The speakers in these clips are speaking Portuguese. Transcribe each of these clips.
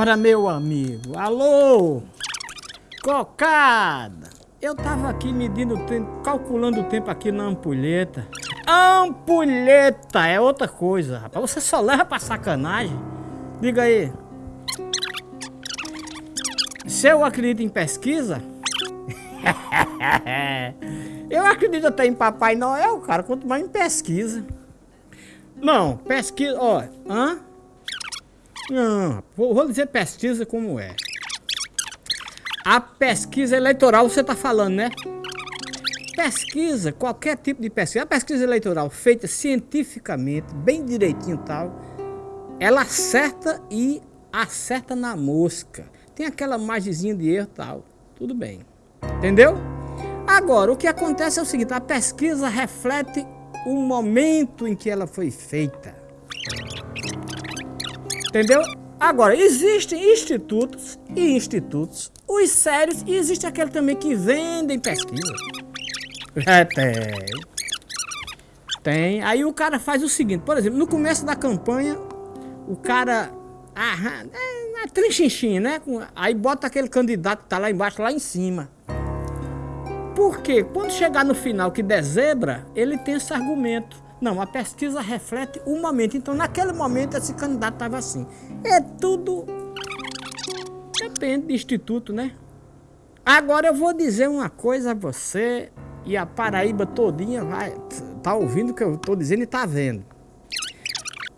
Ora, meu amigo, alô, cocada. Eu tava aqui medindo o tempo, calculando o tempo aqui na ampulheta. Ampulheta é outra coisa, rapaz. Você só leva pra sacanagem. Diga aí. Se eu acredito em pesquisa, eu acredito até em Papai Noel, cara, quanto mais em pesquisa. Não, pesquisa, ó, hã? Não, vou, vou dizer pesquisa como é. A pesquisa eleitoral você tá falando, né? Pesquisa, qualquer tipo de pesquisa, a pesquisa eleitoral feita cientificamente, bem direitinho e tal, ela acerta e acerta na mosca. Tem aquela margezinha de erro e tal, tudo bem. Entendeu? Agora, o que acontece é o seguinte, a pesquisa reflete o momento em que ela foi feita. Entendeu? Agora, existem institutos e institutos, os sérios, e existe aquele também que vendem pesquisa. É, tem. Tem. Aí o cara faz o seguinte, por exemplo, no começo da campanha, o cara... Ah, é, é né? Aí bota aquele candidato que tá lá embaixo, lá em cima. Porque quando chegar no final que der zebra, ele tem esse argumento. Não, a pesquisa reflete o momento. Então, naquele momento, esse candidato estava assim. É tudo... Depende do instituto, né? Agora eu vou dizer uma coisa a você e a Paraíba todinha vai tá ouvindo o que eu estou dizendo e tá vendo.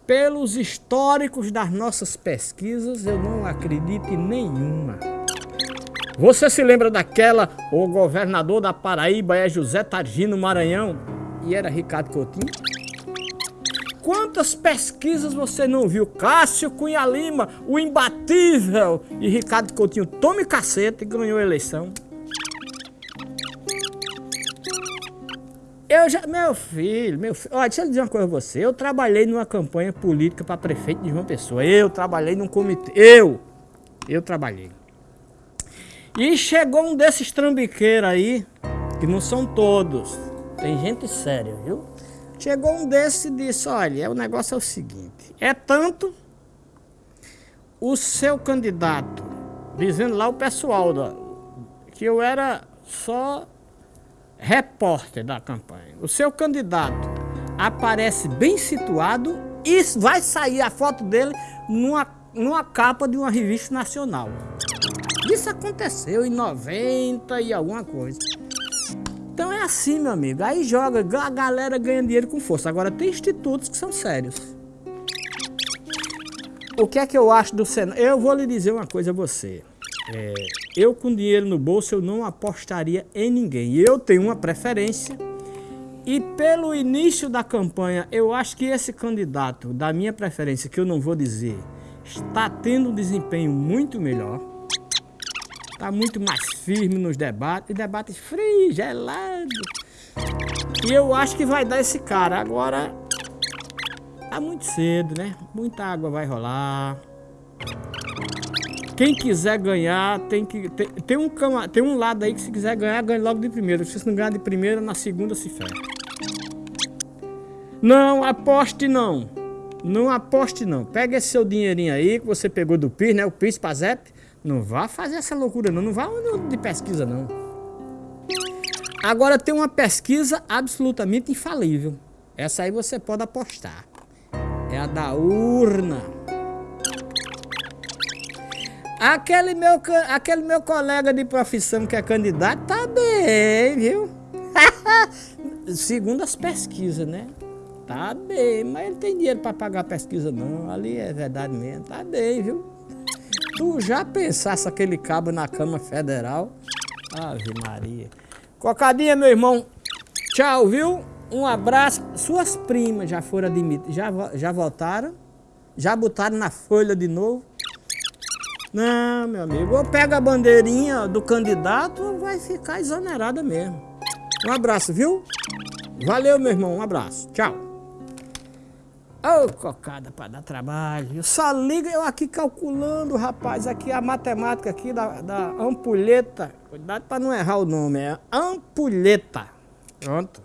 Pelos históricos das nossas pesquisas, eu não acredito em nenhuma. Você se lembra daquela, o governador da Paraíba é José Targino Maranhão e era Ricardo Coutinho? Quantas pesquisas você não viu? Cássio Cunha Lima, o imbatível, e Ricardo Coutinho tome caceta e ganhou a eleição. Eu já, meu filho, meu filho, olha, deixa eu dizer uma coisa a você. Eu trabalhei numa campanha política para prefeito de João Pessoa. Eu trabalhei num comitê. Eu, eu trabalhei. E chegou um desses trambiqueiros aí, que não são todos, tem gente séria, viu? Chegou um desses e disse, olha, o negócio é o seguinte, é tanto o seu candidato, dizendo lá o pessoal da, que eu era só repórter da campanha. O seu candidato aparece bem situado e vai sair a foto dele numa, numa capa de uma revista nacional. Isso aconteceu em 90 e alguma coisa. Então é assim, meu amigo. Aí joga, a galera ganha dinheiro com força. Agora tem institutos que são sérios. O que é que eu acho do Senado? Eu vou lhe dizer uma coisa a você. É, eu com dinheiro no bolso eu não apostaria em ninguém. Eu tenho uma preferência. E pelo início da campanha, eu acho que esse candidato, da minha preferência, que eu não vou dizer, está tendo um desempenho muito melhor Tá muito mais firme nos debates, debates frios, gelados. E eu acho que vai dar esse cara. Agora, tá muito cedo, né? Muita água vai rolar. Quem quiser ganhar, tem que... Tem, tem, um, tem um lado aí que se quiser ganhar, ganha logo de primeira. Se não ganhar de primeira, na segunda se ferra. Não, aposte não. Não aposte não. Pega esse seu dinheirinho aí que você pegou do PIS, né? O PIS, PASEP. Não vá fazer essa loucura não, não vá de pesquisa não. Agora tem uma pesquisa absolutamente infalível. Essa aí você pode apostar. É a da urna. Aquele meu, aquele meu colega de profissão que é candidato tá bem, viu? Segundo as pesquisas, né? Tá bem, mas ele tem dinheiro para pagar a pesquisa não. Ali é verdade mesmo. Tá bem, viu? Tu já pensasse aquele cabo na Câmara Federal? Ave Maria. Cocadinha, meu irmão. Tchau, viu? Um abraço. Suas primas já foram admitidas, já, já voltaram? Já botaram na folha de novo? Não, meu amigo. Ou pega a bandeirinha do candidato ou vai ficar exonerada mesmo. Um abraço, viu? Valeu, meu irmão. Um abraço. Tchau. Ô, oh, cocada para dar trabalho. Só liga eu aqui calculando, rapaz, aqui a matemática aqui da, da ampulheta. Cuidado para não errar o nome, é ampulheta. Pronto.